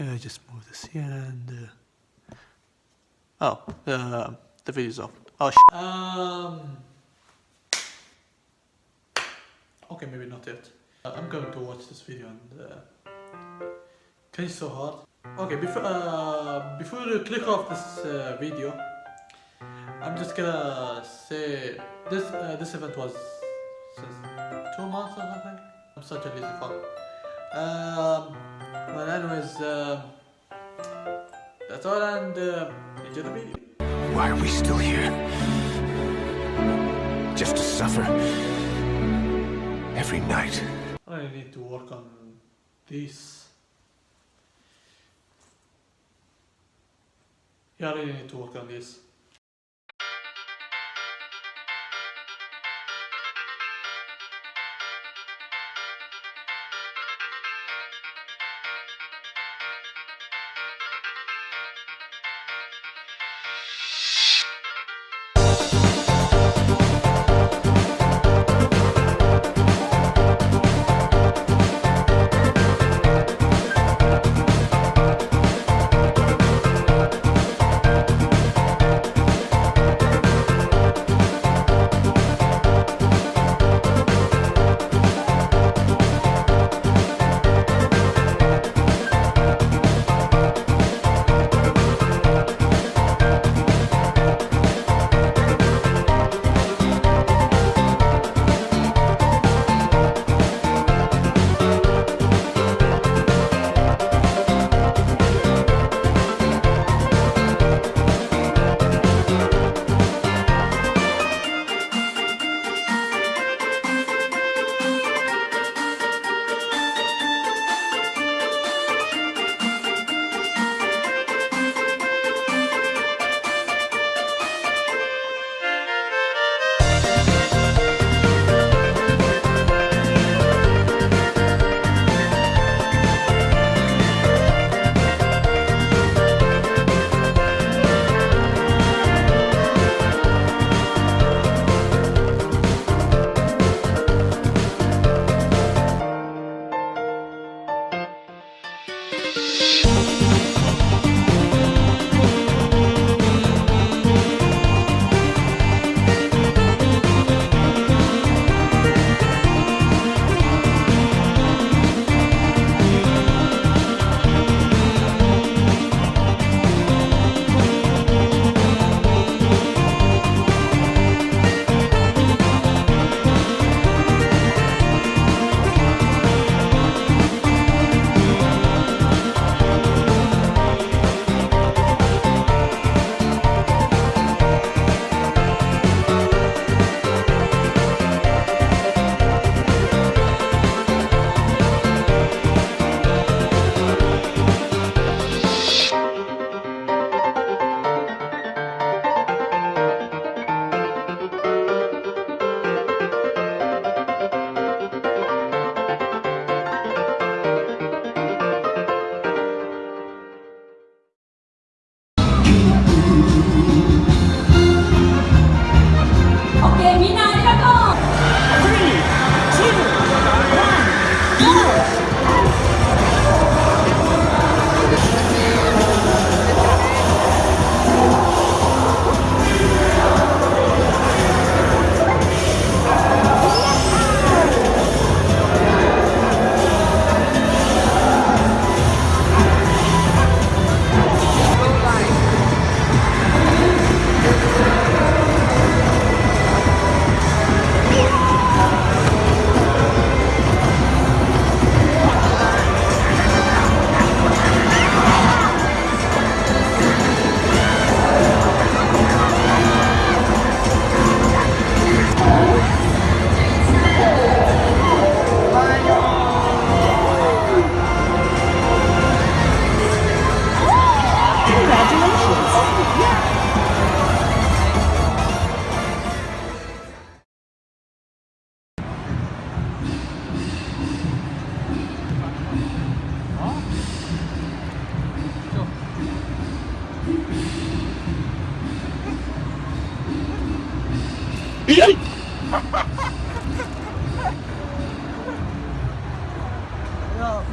Yeah, just move this here and. Uh... Oh, uh, the video's off. Oh, sh Um. Okay, maybe not yet. Uh, I'm going to watch this video and. Uh, it's so hard. Okay, before uh, before you click off this uh, video, I'm just gonna say this uh, this event was since two months or something. I'm such a lazy fuck. Um, but anyways, um, that's all and uh, enjoy the video. Why are we still here? Just to suffer? Every night. I need to work on this. Yeah, I really need to work on this.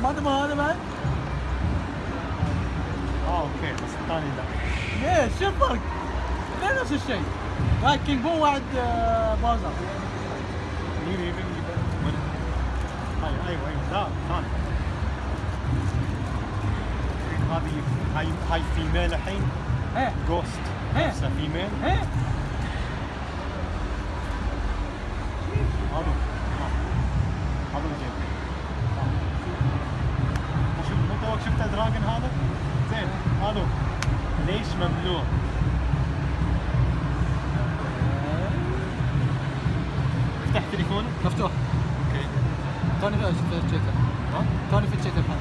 ماذا ما هذا بعد؟ آه أوكي بس الثاني لا. ليه شو الفرق؟ ليه نفس الشيء؟ هاي كينج بو واحد بازر مين ايفن أيوه أيوه لا ثاني. هذه هاي هاي فيميل الحين؟ إيه. جوست إيه. فيميل إيه. ممنوع. افتح تليفونك مفتوح. أوكي. توني في ها؟ توني فتشيته الحين